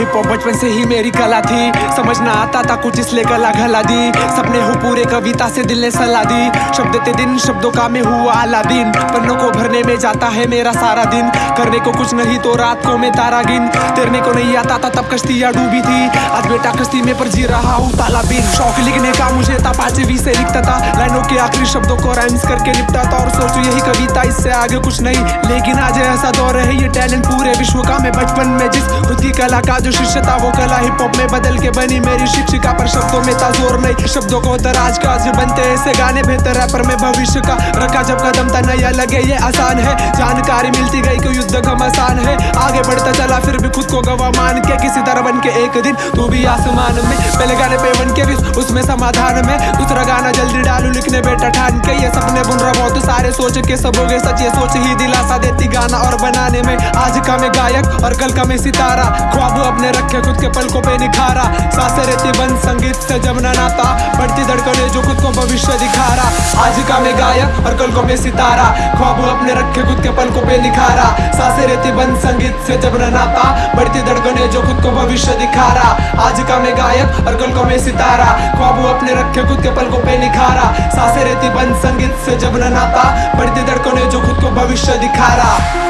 Hip hop बचपन से ही मेरी कला थी। समझ ना आता था कुछ इसलिए कला घला दी। सपने हो पूरे कविता से दिल ने सलाह दी। शब्द ते दिन, शब्दों का मैं हुआ अलादीन पन्नों को भरने में जाता है मेरा सारा दिन। करने को कुछ नहीं तो रात को मैं तारा गिन तेरने को नहीं आता था तब कश्तियाँ डूबी थी। आज बेटा कश्ती में पर जी रहा हूँ ताला बिन शौक लिखने का मुझे था, पांचवी से लिखता था। लाइनों के आखिरी शब्दों को राइम्स करके निपटा था। और सोचू यही कविता इससे आगे कुछ नहीं। लेकिन आज ऐसा दौर है, ये टैलेंट पूरे विश्व का। मैं बचपन में जिस खुद की कला का जो शिष्य था वो कला हिप हॉप में बदल के बनी मेरी शिक्षिका पर शब्दों में था ज़ोर नहीं शब्दों को तराज का आज बनते ऐसे गाने बेहतर है पर मैं भविष्य का रखा जब कदम था नया लगे, ये आसान है। जानकारी मिलती गई कि युद्ध कम आसान है। आगे बढ़ता चला, फिर भी खुद को गवा मान के किसी तरह बन के एक दिन तू भी आसमान में। पहले गाने पे बन के भी उसमें समाधान में। दूसरा गाना जल्दी डालू, लिखने बेटा ठान के। ये सपने बुन रहा बहुत सारे सोच के सबोगे सच ये सोच ही दिलासा देती गाना और बनाने में आज का मैं गायक और कल का मैं सितारा। ख्वाब अपने रखे, खुद के पलकों पे निखारा सासे रहती बंद संगीत से जब न नाता, बढ़ती धड़कने जो खुद को भविष्य दिखा रहा आज का मैं गायक और कल को मैं सितारा। ख्वाब अपने रखे, खुद के पलकों पे निखारा सासे रहती बंद संगीत से जब न नाता, बढ़ती धड़कने जो खुद को भविष्य दिखा रहा आज का मैं गायक और कल को मैं सितारा। ख्वाब अपने रखे, खुद के पलकों पे निखारा सासे रहती बंद संगीत से जब न नाता, बढ़ती धड़कने जो खुद को भविष्य दिखा रहा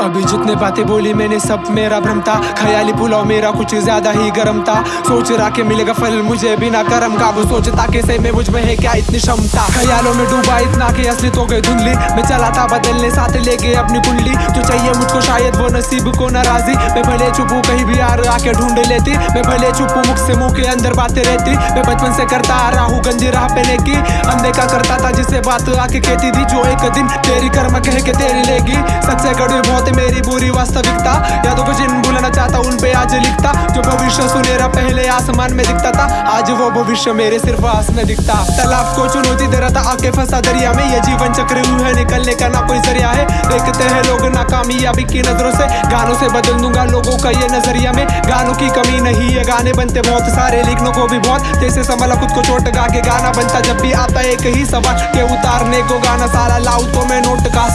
अभी जितने बातें बोली मैंने सब मेरा भ्रम था। ख्याली पुलाव मेरा कुछ ज़्यादा ही गर्म था। सोच रहा के मिलेगा फल, मुझे बिना कर्म का। वो सोचता के सही में मुझमें है क्या इतनी क्षमता? ख्यालों में डूबा इतना के असली तो गई धुंधली। मैं चला था बदलने, साथ लेके अपनी कुंडली। तो चाहिए मुझको शायद वो नसीब को नाराजी। मैं भले चुपू कहीं भी यार आके ढूंढ लेती। मैं भले चुपू मुख से मुँह के अंदर बातें रहती। मैं बचपन से करता आ रहा हूँ गंजी राह पे लेकी अनदेखा करता था जिससे बात आके कहती थी, जो एक दिन तेरी कर्म कह के तेरी लेगी। सच से कड़वी बहुत मेरी बुरी वास्तविकता। यादों को जिन भूलना चाहता, उन पे आज लिखता। जो भविष्य सुनेरा पहले आसमान में दिखता था। आज वो भविष्य मेरे सिर्फ़ आस में दिखता। तालाब को चुनौती दे रहा था आके फंसा दरिया में। ये जीवन चक्र यूँ है, निकलने का ना कोई ज़रिया है। देखते हैं लोग नाकामयाबी की नज़रों से। गानों से बदल दूँगा लोगों का ये नज़रिया में। गानों की कमी नहीं है गाने बनते बहुत सारे। लिखने को भी बहुत जैसे संभला, खुद को चोट गा के गाना बनता। जब भी आता एक ही सवाल, के उतारने को गाना सारा। लाऊ तो मैं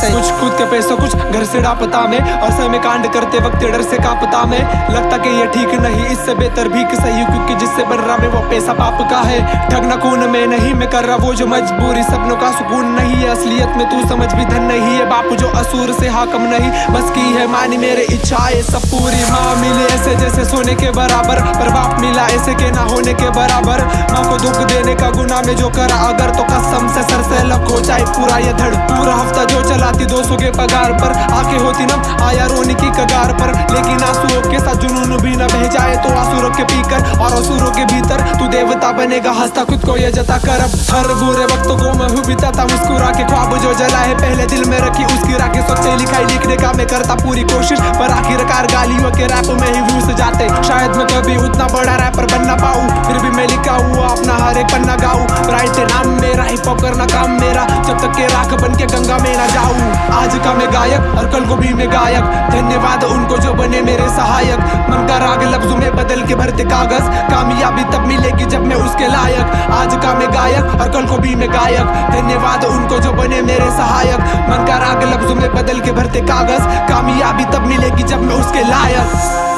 से कुछ खुद के पैसों, कुछ घर से डापता में और समय कांड करते वक्त डर से कापता में। लगता कि ये ठीक नहीं, इससे बेहतर भी सही क्योंकि रहा मैं वो पैसा पाप का है। ठगना खून में नहीं मैं कर रहा, वो जो मजबूरी सपनों का सुकून नहीं है। असलियत में तू समझ भी धन नहीं है। बापू जो असूर से हाकम नहीं, बस की है मानी मेरे इच्छाएँ सब पूरी। माँ मिले ऐसे जैसे सोने के बराबर, पर बाप मिला ऐसे के ना होने के बराबर। माँ को दुख देने का गुना में जो करा, अगर तो कसम से सर से लग हो जाए पूरा। ये धड़ पूरा हफ़्ता जो चलाती दो सौ के पगार पर आके होती ना आया रोने तू बनेगा हंसता, खुद को ये जता कर। अब हर बुरे वक्त को मैं हूँ बिताता मुस्कुरा के ख्वाब जो जला है। पहले दिल में रखी उसकी राखे सोचे लिखाई लिखने का मैं करता पूरी कोशिश। पर आखिरकार गालियों के रैप में ही व्यूज़ जाते। शायद मैं कभी उतना बड़ा रैपर बन ना पाऊँ, फिर भी मैं लिखा हुआ अपना हर एक पन्ना गाऊँ। राइट नाम मेरा हिप करना काम मेरा। जब तक के राख बन के गंगा में ना जाऊँ। आज का मैं गायक और कल को भी मैं गायक। धन्यवाद उनको जो बने मेरे सहायक। मन का राग लफ्जों में बदल के भरते कागज़। कामयाबी तब मिलेगी जब मैं उसके लायक। आज का मैं गायक और कल को भी मैं गायक। धन्यवाद उनको जो बने मेरे सहायक। मन का राग लफ्जों में बदल के भरते कागज़। कामयाबी तब मिलेगी जब मैं उसके लायक।